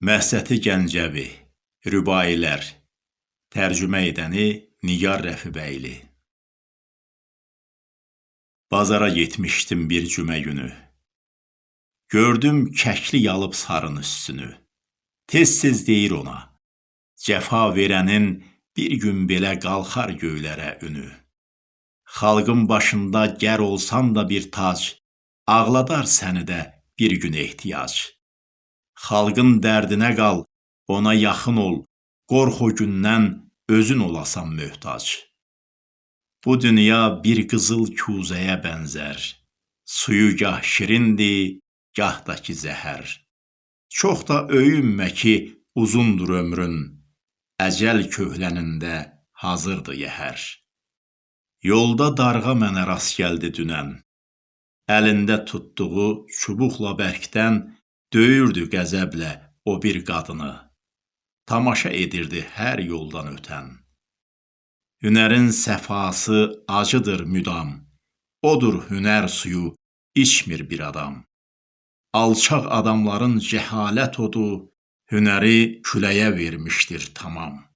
Məhsəti Gəncəvi, Rübailər, tərcümə edəni Nigar Rəfibəyli. Bazara getmişdim bir cümə günü. Gördüm kəkli yalıb sarın üstünü. Tez-tez deyir ona, cəfa verənin bir gün belə qalxar göylərə ünü. Xalqın başında gər olsan da bir tac, ağladar səni də bir gün ehtiyac. Xalqın dərdinə qal, ona yaxın ol, qorx o gündən özün olasan möhtac. Bu dünya bir qızıl kuzəyə bənzər, suyu gah şirindir, gah da ki zəhər. Çox da öyünmə ki, uzundur ömrün, əcəl köhlənində hazırdır yəhər. Yolda darğa mənə rast gəldi dünən, əlində tutduğu çubuqla bərkdən döyürdü qəzəblə o bir qadını, tamaşa edirdi hər yoldan ötən. Hünərin səfası acıdır müdam, odur hünər suyu içmir bir adam. Alçaq adamların cəhalət odu hünəri küləyə vermişdir tamam.